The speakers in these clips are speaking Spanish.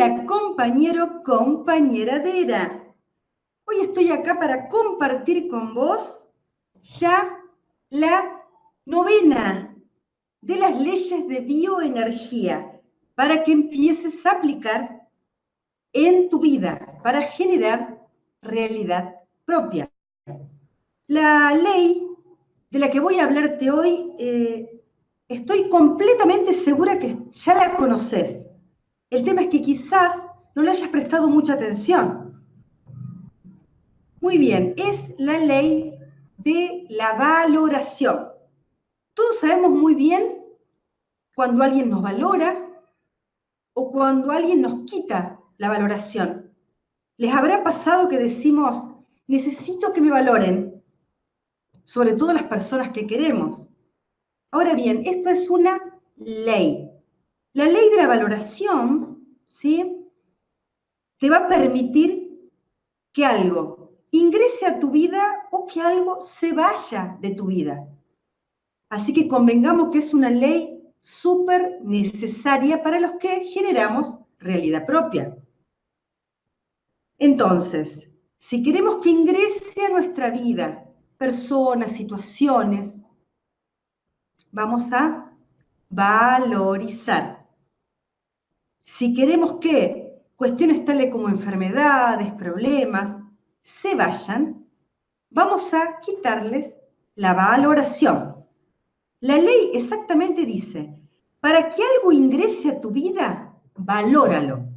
Hola compañero, compañeradera. Hoy estoy acá para compartir con vos ya la novena de las leyes de bioenergía para que empieces a aplicar en tu vida, para generar realidad propia. La ley de la que voy a hablarte hoy, eh, estoy completamente segura que ya la conoces. El tema es que quizás no le hayas prestado mucha atención. Muy bien, es la ley de la valoración. Todos sabemos muy bien cuando alguien nos valora o cuando alguien nos quita la valoración. ¿Les habrá pasado que decimos, necesito que me valoren? Sobre todo las personas que queremos. Ahora bien, esto es una ley. La ley de la valoración, ¿sí? Te va a permitir que algo ingrese a tu vida o que algo se vaya de tu vida. Así que convengamos que es una ley súper necesaria para los que generamos realidad propia. Entonces, si queremos que ingrese a nuestra vida personas, situaciones, vamos a valorizar. Si queremos que cuestiones tales como enfermedades, problemas, se vayan, vamos a quitarles la valoración. La ley exactamente dice, para que algo ingrese a tu vida, valóralo.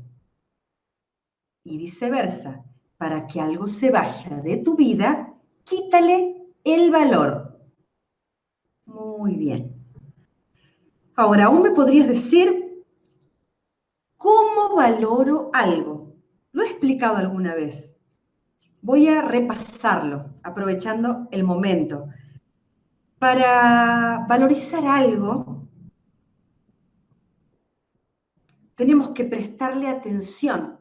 Y viceversa, para que algo se vaya de tu vida, quítale el valor. Muy bien. Ahora, aún me podrías decir, ¿Cómo valoro algo? Lo he explicado alguna vez. Voy a repasarlo, aprovechando el momento. Para valorizar algo, tenemos que prestarle atención.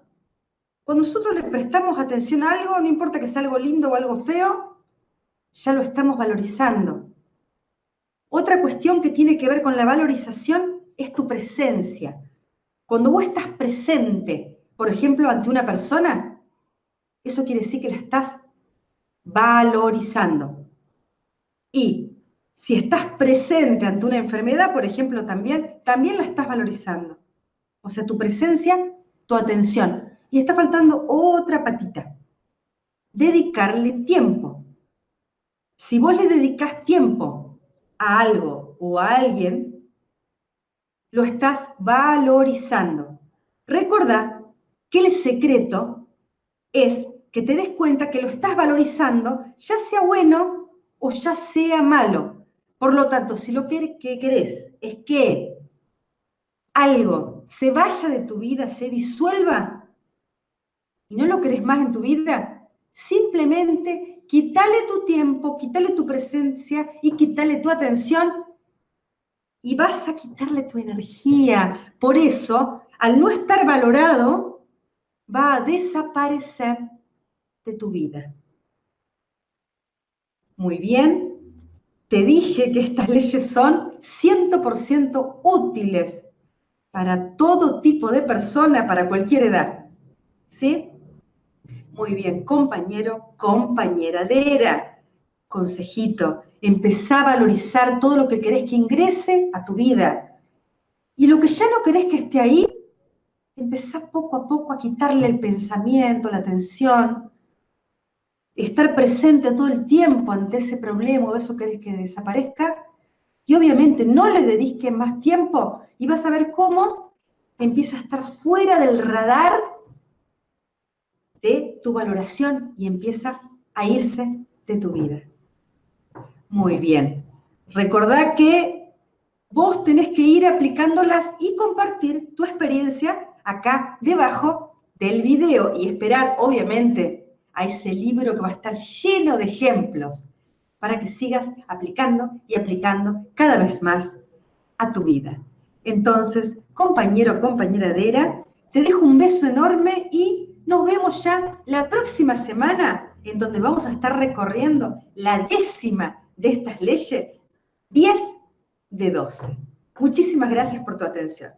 Cuando nosotros le prestamos atención a algo, no importa que sea algo lindo o algo feo, ya lo estamos valorizando. Otra cuestión que tiene que ver con la valorización es tu presencia. Cuando vos estás presente, por ejemplo, ante una persona, eso quiere decir que la estás valorizando. Y si estás presente ante una enfermedad, por ejemplo, también, también la estás valorizando. O sea, tu presencia, tu atención. Y está faltando otra patita. Dedicarle tiempo. Si vos le dedicas tiempo a algo o a alguien, lo estás valorizando. Recuerda que el secreto es que te des cuenta que lo estás valorizando, ya sea bueno o ya sea malo. Por lo tanto, si lo que, querés es que algo se vaya de tu vida, se disuelva, y no lo querés más en tu vida, simplemente quítale tu tiempo, quítale tu presencia y quítale tu atención y vas a quitarle tu energía. Por eso, al no estar valorado, va a desaparecer de tu vida. Muy bien, te dije que estas leyes son 100% útiles para todo tipo de persona, para cualquier edad. ¿Sí? Muy bien, compañero, compañeradera, consejito, empezá a valorizar todo lo que querés que ingrese a tu vida. Y lo que ya no querés que esté ahí, empezá poco a poco a quitarle el pensamiento, la atención, estar presente todo el tiempo ante ese problema o eso querés que desaparezca. Y obviamente no le dediques más tiempo y vas a ver cómo empieza a estar fuera del radar de tu valoración y empieza a irse de tu vida. Muy bien. Recordá que vos tenés que ir aplicándolas y compartir tu experiencia acá debajo del video y esperar, obviamente, a ese libro que va a estar lleno de ejemplos para que sigas aplicando y aplicando cada vez más a tu vida. Entonces, compañero, compañera te dejo un beso enorme y nos vemos ya la próxima semana en donde vamos a estar recorriendo la décima de estas leyes, 10 de 12. Muchísimas gracias por tu atención.